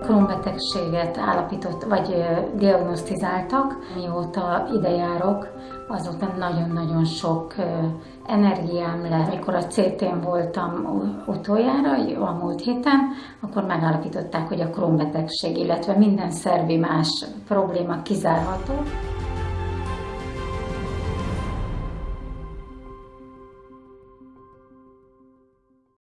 Krónbetegséget állapított, vagy diagnosztizáltak. Mióta ide járok, azóta nagyon-nagyon sok energiám lett. Mikor a CT-n voltam utoljára, a múlt héten, akkor megállapították, hogy a krónbetegség, illetve minden szervi más probléma kizárható.